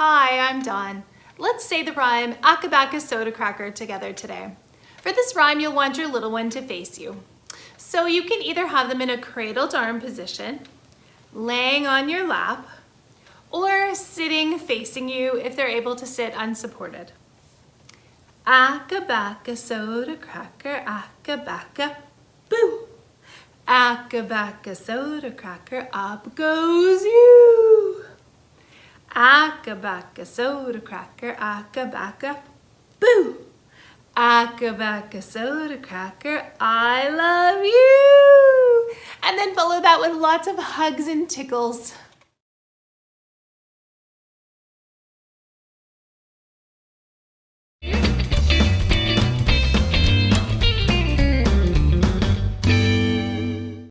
Hi, I'm Dawn. Let's say the rhyme Akabaka Soda Cracker together today. For this rhyme, you'll want your little one to face you. So you can either have them in a cradled arm position, laying on your lap, or sitting facing you if they're able to sit unsupported. Akabaka soda cracker, akabaka, boo! Akabaka soda cracker, up goes you! Akabaka soda cracker, akabaka, boo! Akabaka soda cracker, I love you! And then follow that with lots of hugs and tickles.